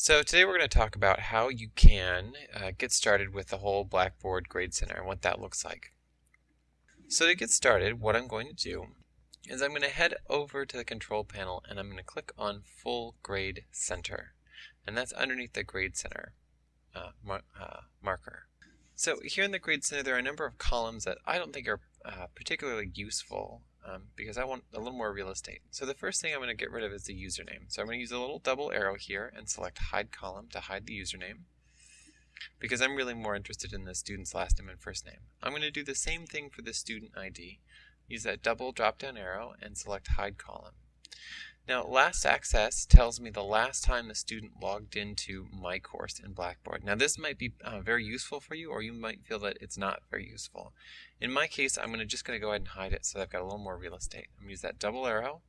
So today we're going to talk about how you can uh, get started with the whole Blackboard Grade Center and what that looks like. So to get started, what I'm going to do is I'm going to head over to the control panel and I'm going to click on Full Grade Center. And that's underneath the Grade Center uh, mar uh, marker. So here in the Grade Center there are a number of columns that I don't think are uh, particularly useful um, because I want a little more real estate. So the first thing I'm going to get rid of is the username. So I'm going to use a little double arrow here and select hide column to hide the username because I'm really more interested in the student's last name and first name. I'm going to do the same thing for the student ID. Use that double drop down arrow and select hide column. Now, last access tells me the last time the student logged into my course in Blackboard. Now, this might be uh, very useful for you, or you might feel that it's not very useful. In my case, I'm to just going to go ahead and hide it so that I've got a little more real estate. I'm going to use that double arrow,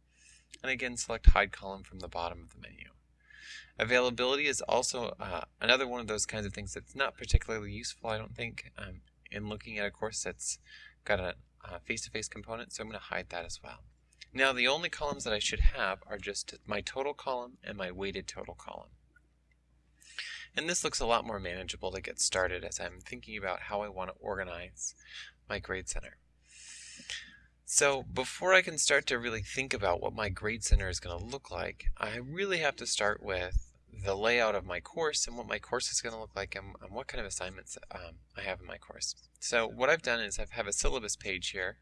and again, select hide column from the bottom of the menu. Availability is also uh, another one of those kinds of things that's not particularly useful, I don't think, um, in looking at a course that's got a face-to-face -face component, so I'm going to hide that as well. Now the only columns that I should have are just my total column and my weighted total column. And this looks a lot more manageable to get started as I'm thinking about how I want to organize my grade center. So before I can start to really think about what my grade center is going to look like, I really have to start with the layout of my course and what my course is going to look like and, and what kind of assignments um, I have in my course. So what I've done is I have a syllabus page here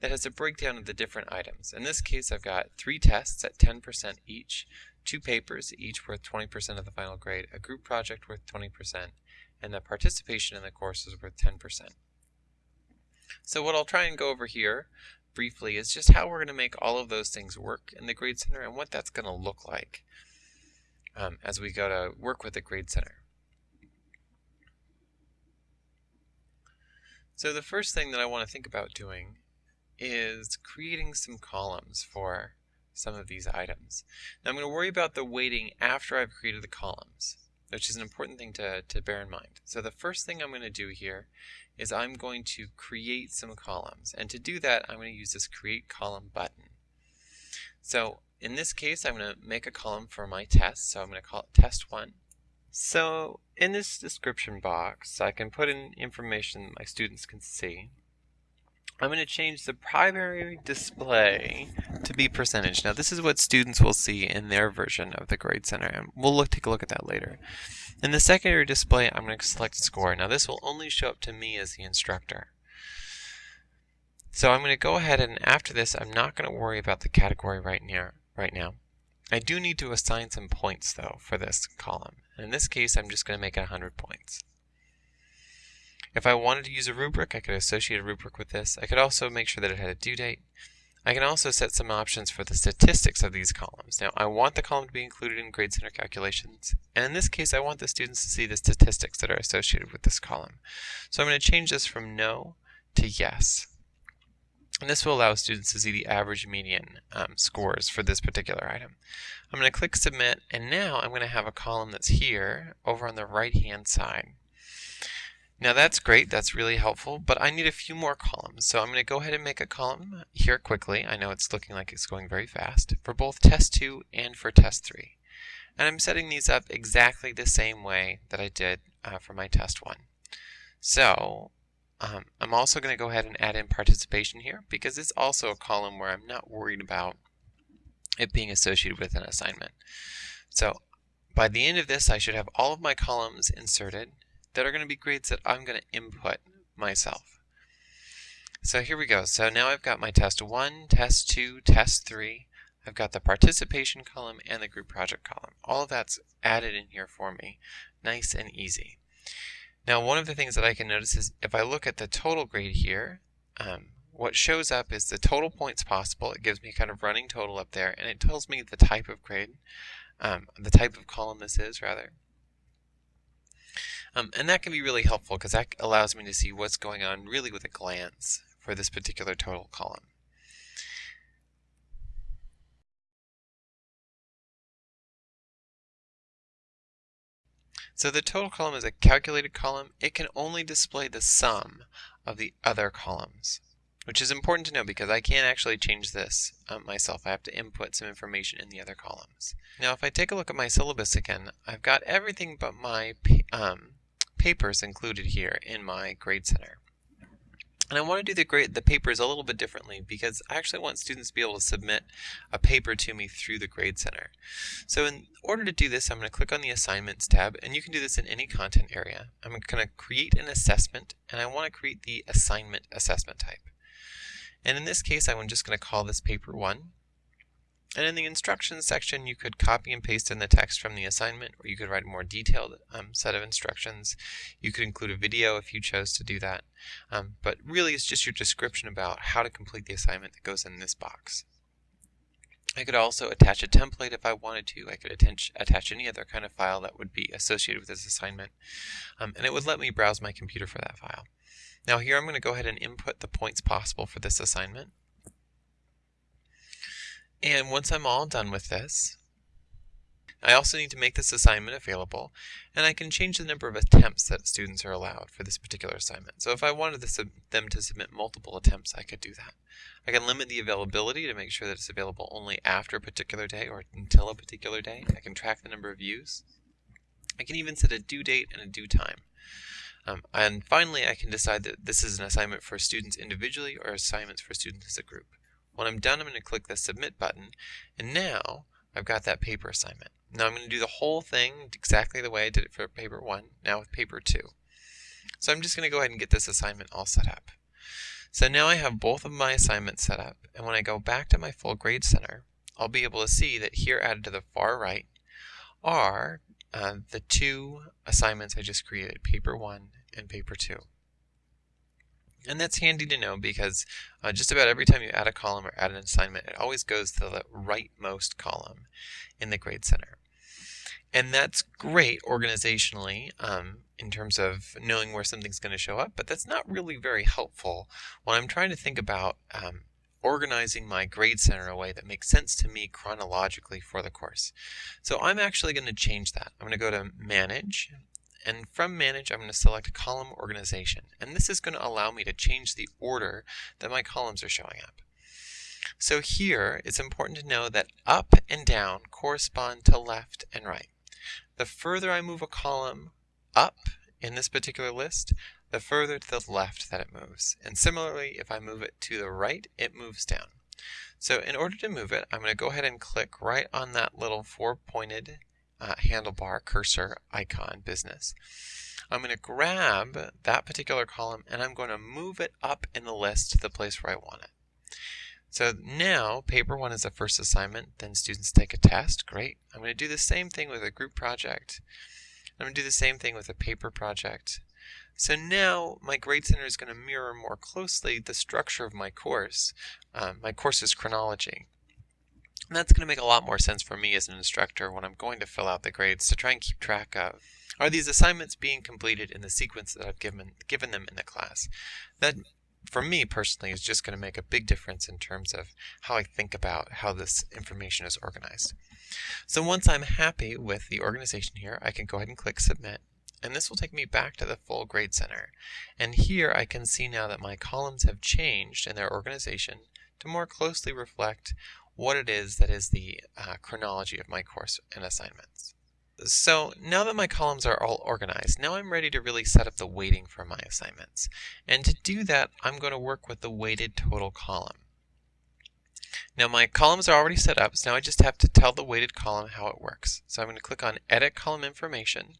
that has a breakdown of the different items. In this case I've got three tests at 10% each, two papers each worth 20% of the final grade, a group project worth 20%, and the participation in the course is worth 10%. So what I'll try and go over here briefly is just how we're going to make all of those things work in the Grade Center and what that's going to look like um, as we go to work with the Grade Center. So the first thing that I want to think about doing is creating some columns for some of these items. Now I'm going to worry about the weighting after I've created the columns, which is an important thing to, to bear in mind. So the first thing I'm going to do here is I'm going to create some columns. And to do that, I'm going to use this Create Column button. So in this case, I'm going to make a column for my test, so I'm going to call it test 1. So in this description box, I can put in information my students can see. I'm going to change the primary display to be percentage. Now this is what students will see in their version of the Grade Center, and we'll look, take a look at that later. In the secondary display, I'm going to select score. Now this will only show up to me as the instructor. So I'm going to go ahead and after this, I'm not going to worry about the category right now right now. I do need to assign some points though for this column. In this case, I'm just going to make it 100 points. If I wanted to use a rubric, I could associate a rubric with this. I could also make sure that it had a due date. I can also set some options for the statistics of these columns. Now, I want the column to be included in Grade Center calculations, and in this case, I want the students to see the statistics that are associated with this column. So I'm going to change this from no to yes. And this will allow students to see the average median um, scores for this particular item. I'm going to click submit and now I'm going to have a column that's here over on the right hand side. Now that's great, that's really helpful, but I need a few more columns. So I'm going to go ahead and make a column here quickly. I know it's looking like it's going very fast for both test 2 and for test 3. And I'm setting these up exactly the same way that I did uh, for my test 1. So um, I'm also going to go ahead and add in participation here because it's also a column where I'm not worried about it being associated with an assignment. So by the end of this, I should have all of my columns inserted that are going to be grades that I'm going to input myself. So here we go. So now I've got my test 1, test 2, test 3. I've got the participation column and the group project column. All of that's added in here for me. Nice and easy. Now one of the things that I can notice is if I look at the total grade here, um, what shows up is the total points possible. It gives me kind of running total up there, and it tells me the type of grade, um, the type of column this is, rather. Um, and that can be really helpful because that allows me to see what's going on really with a glance for this particular total column. So the total column is a calculated column. It can only display the sum of the other columns, which is important to know because I can't actually change this um, myself. I have to input some information in the other columns. Now if I take a look at my syllabus again, I've got everything but my um, papers included here in my Grade Center. And I want to do the grade, the papers a little bit differently because I actually want students to be able to submit a paper to me through the Grade Center. So in order to do this, I'm going to click on the Assignments tab, and you can do this in any content area. I'm going to create an assessment, and I want to create the assignment assessment type. And in this case, I'm just going to call this paper 1. And in the instructions section, you could copy and paste in the text from the assignment, or you could write a more detailed um, set of instructions. You could include a video if you chose to do that. Um, but really, it's just your description about how to complete the assignment that goes in this box. I could also attach a template if I wanted to. I could attach, attach any other kind of file that would be associated with this assignment. Um, and it would let me browse my computer for that file. Now here I'm going to go ahead and input the points possible for this assignment. And once I'm all done with this, I also need to make this assignment available, and I can change the number of attempts that students are allowed for this particular assignment. So if I wanted them to submit multiple attempts, I could do that. I can limit the availability to make sure that it's available only after a particular day or until a particular day. I can track the number of views. I can even set a due date and a due time. Um, and finally, I can decide that this is an assignment for students individually or assignments for students as a group. When I'm done, I'm going to click the Submit button, and now I've got that paper assignment. Now I'm going to do the whole thing exactly the way I did it for paper 1, now with paper 2. So I'm just going to go ahead and get this assignment all set up. So now I have both of my assignments set up, and when I go back to my full grade center, I'll be able to see that here added to the far right are uh, the two assignments I just created, paper 1 and paper 2. And that's handy to know because uh, just about every time you add a column or add an assignment, it always goes to the rightmost column in the Grade Center. And that's great organizationally um, in terms of knowing where something's going to show up, but that's not really very helpful when I'm trying to think about um, organizing my grade center in a way that makes sense to me chronologically for the course. So I'm actually going to change that. I'm going to go to Manage, and from Manage, I'm going to select Column Organization. And this is going to allow me to change the order that my columns are showing up. So here, it's important to know that up and down correspond to left and right. The further I move a column up in this particular list, the further to the left that it moves. And similarly, if I move it to the right, it moves down. So in order to move it, I'm going to go ahead and click right on that little four-pointed uh, handlebar cursor icon business. I'm going to grab that particular column and I'm going to move it up in the list to the place where I want it. So now paper one is the first assignment, then students take a test, great. I'm going to do the same thing with a group project. I'm going to do the same thing with a paper project. So now my grade center is going to mirror more closely the structure of my course, um, my course's chronology. And that's going to make a lot more sense for me as an instructor when I'm going to fill out the grades to try and keep track of are these assignments being completed in the sequence that I've given, given them in the class. That, for me personally, is just going to make a big difference in terms of how I think about how this information is organized. So once I'm happy with the organization here, I can go ahead and click Submit. And this will take me back to the full grade center. And here I can see now that my columns have changed in their organization to more closely reflect what it is that is the uh, chronology of my course and assignments. So now that my columns are all organized, now I'm ready to really set up the weighting for my assignments. And to do that, I'm going to work with the weighted total column. Now my columns are already set up, so now I just have to tell the weighted column how it works. So I'm going to click on Edit Column Information.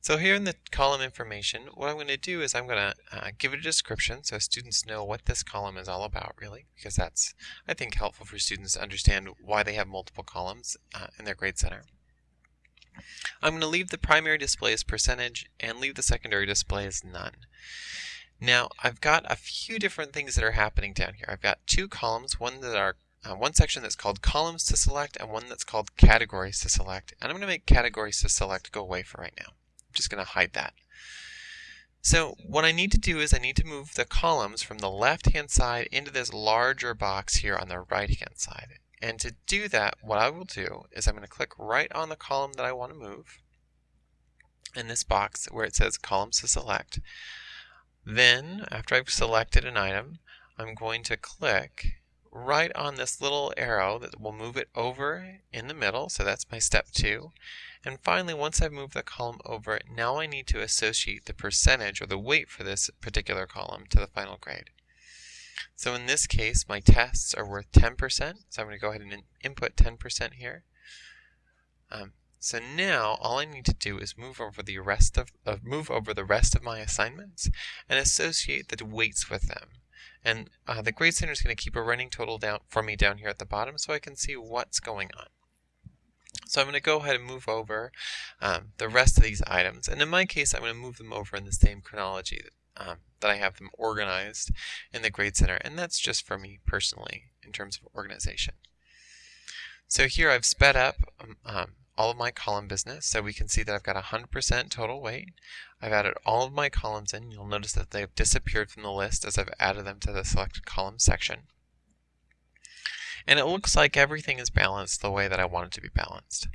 So here in the column information, what I'm going to do is I'm going to uh, give it a description so students know what this column is all about really, because that's, I think, helpful for students to understand why they have multiple columns uh, in their grade center. I'm going to leave the primary display as percentage and leave the secondary display as none. Now I've got a few different things that are happening down here. I've got two columns, one that are uh, one section that's called columns to select and one that's called categories to select. And I'm going to make categories to select go away for right now. I'm just going to hide that. So what I need to do is I need to move the columns from the left hand side into this larger box here on the right hand side. And to do that, what I will do is I'm going to click right on the column that I want to move in this box where it says columns to select. Then, after I've selected an item, I'm going to click right on this little arrow that will move it over in the middle. So that's my step two. And finally, once I've moved the column over, now I need to associate the percentage or the weight for this particular column to the final grade. So in this case, my tests are worth 10%. So I'm going to go ahead and input 10% here. Um, so now all I need to do is move over the rest of uh, move over the rest of my assignments and associate the weights with them. And uh, the grade center is going to keep a running total down for me down here at the bottom so I can see what's going on. So I'm going to go ahead and move over um, the rest of these items. And in my case, I'm going to move them over in the same chronology that, um, that I have them organized in the Grade Center. And that's just for me personally in terms of organization. So here I've sped up um, um all of my column business. So we can see that I've got 100% total weight. I've added all of my columns in. You'll notice that they've disappeared from the list as I've added them to the selected column section. And it looks like everything is balanced the way that I want it to be balanced.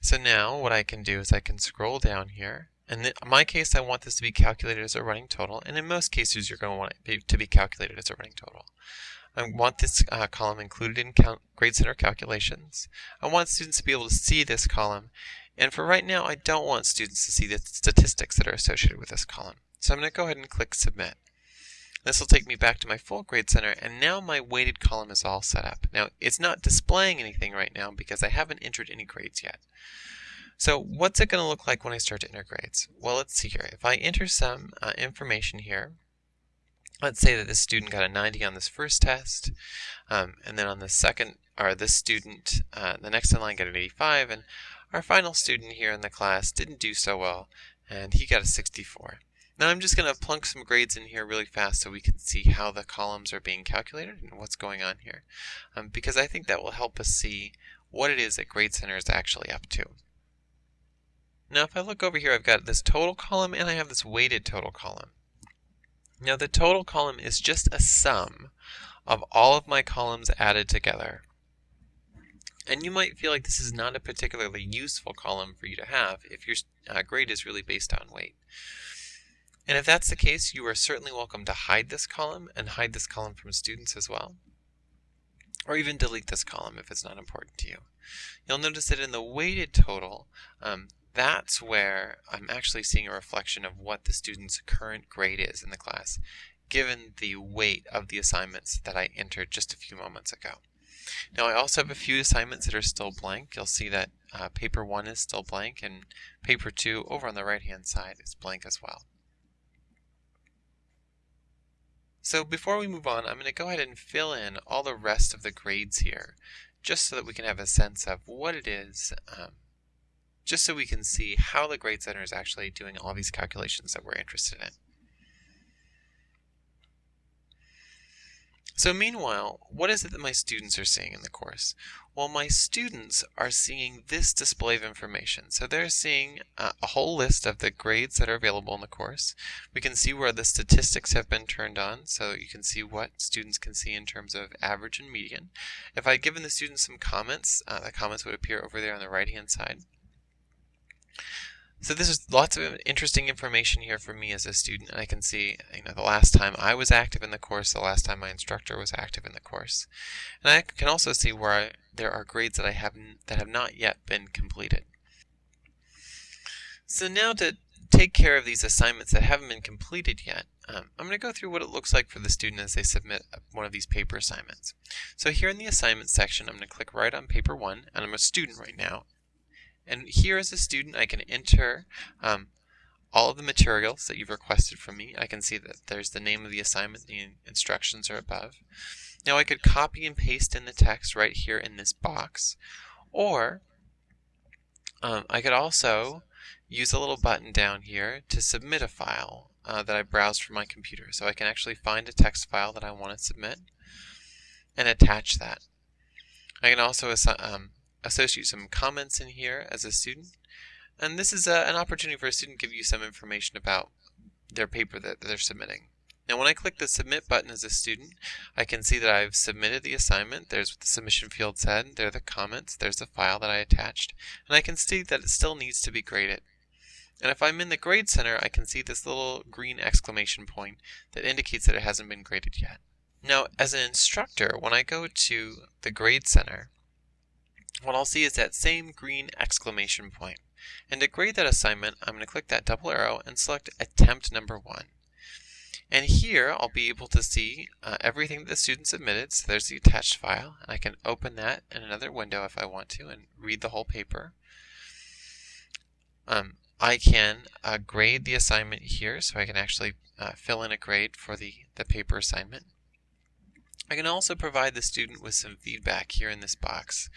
So now what I can do is I can scroll down here. And in my case, I want this to be calculated as a running total. And in most cases, you're going to want it to be calculated as a running total. I want this uh, column included in Grade Center calculations. I want students to be able to see this column. And for right now, I don't want students to see the statistics that are associated with this column. So I'm going to go ahead and click Submit. This will take me back to my full grade center and now my weighted column is all set up. Now it's not displaying anything right now because I haven't entered any grades yet. So what's it going to look like when I start to enter grades? Well, let's see here. If I enter some uh, information here, let's say that this student got a 90 on this first test, um, and then on the second, or this student, uh, the next in line got an 85, and our final student here in the class didn't do so well, and he got a 64. Now I'm just going to plunk some grades in here really fast so we can see how the columns are being calculated and what's going on here, um, because I think that will help us see what it is that Grade Center is actually up to. Now if I look over here, I've got this total column and I have this weighted total column. Now the total column is just a sum of all of my columns added together. And you might feel like this is not a particularly useful column for you to have if your uh, grade is really based on weight. And if that's the case, you are certainly welcome to hide this column and hide this column from students as well. Or even delete this column if it's not important to you. You'll notice that in the weighted total, um, that's where I'm actually seeing a reflection of what the student's current grade is in the class, given the weight of the assignments that I entered just a few moments ago. Now I also have a few assignments that are still blank. You'll see that uh, paper 1 is still blank and paper 2 over on the right hand side is blank as well. So before we move on, I'm going to go ahead and fill in all the rest of the grades here, just so that we can have a sense of what it is um, just so we can see how the Grade Center is actually doing all these calculations that we're interested in. So meanwhile, what is it that my students are seeing in the course? Well, my students are seeing this display of information. So they're seeing uh, a whole list of the grades that are available in the course. We can see where the statistics have been turned on, so you can see what students can see in terms of average and median. If I'd given the students some comments, uh, the comments would appear over there on the right-hand side. So this is lots of interesting information here for me as a student. And I can see, you know, the last time I was active in the course, the last time my instructor was active in the course. And I can also see where I, there are grades that I have that have not yet been completed. So now to take care of these assignments that haven't been completed yet, um, I'm going to go through what it looks like for the student as they submit one of these paper assignments. So here in the assignment section, I'm going to click right on paper one, and I'm a student right now, and here as a student, I can enter um, all of the materials that you've requested from me. I can see that there's the name of the assignment, the instructions are above. Now I could copy and paste in the text right here in this box, or um, I could also use a little button down here to submit a file uh, that I browsed from my computer. So I can actually find a text file that I want to submit and attach that. I can also um, associate some comments in here as a student. And this is a, an opportunity for a student to give you some information about their paper that they're submitting. Now when I click the submit button as a student, I can see that I've submitted the assignment. There's what the submission field said. There are the comments. There's the file that I attached. And I can see that it still needs to be graded. And if I'm in the Grade Center, I can see this little green exclamation point that indicates that it hasn't been graded yet. Now, as an instructor, when I go to the Grade Center, what I'll see is that same green exclamation point. And to grade that assignment, I'm going to click that double arrow and select attempt number one. And here I'll be able to see uh, everything that the student submitted. So there's the attached file, and I can open that in another window if I want to and read the whole paper. Um, I can uh, grade the assignment here, so I can actually uh, fill in a grade for the, the paper assignment. I can also provide the student with some feedback here in this box.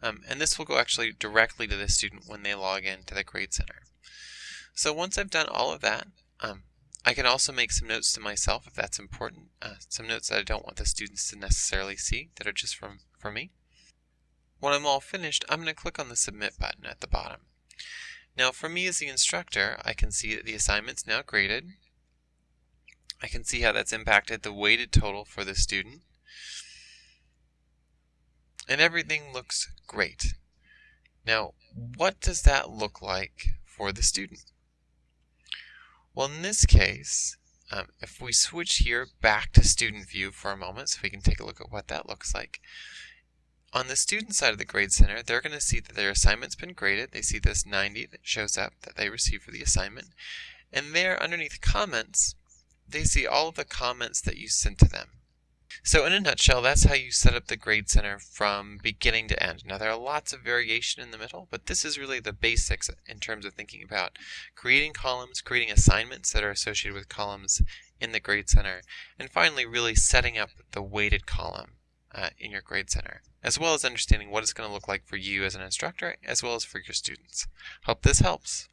Um, and this will go actually directly to the student when they log in to the Grade Center. So once I've done all of that, um, I can also make some notes to myself if that's important, uh, some notes that I don't want the students to necessarily see that are just from for me. When I'm all finished, I'm going to click on the Submit button at the bottom. Now for me as the instructor, I can see that the assignment's now graded. I can see how that's impacted the weighted total for the student and everything looks great. Now, what does that look like for the student? Well, in this case, um, if we switch here back to student view for a moment so we can take a look at what that looks like. On the student side of the Grade Center, they're going to see that their assignment's been graded. They see this 90 that shows up that they received for the assignment. And there, underneath comments, they see all of the comments that you sent to them. So in a nutshell, that's how you set up the Grade Center from beginning to end. Now there are lots of variation in the middle, but this is really the basics in terms of thinking about creating columns, creating assignments that are associated with columns in the Grade Center, and finally really setting up the weighted column uh, in your Grade Center, as well as understanding what it's going to look like for you as an instructor, as well as for your students. Hope this helps.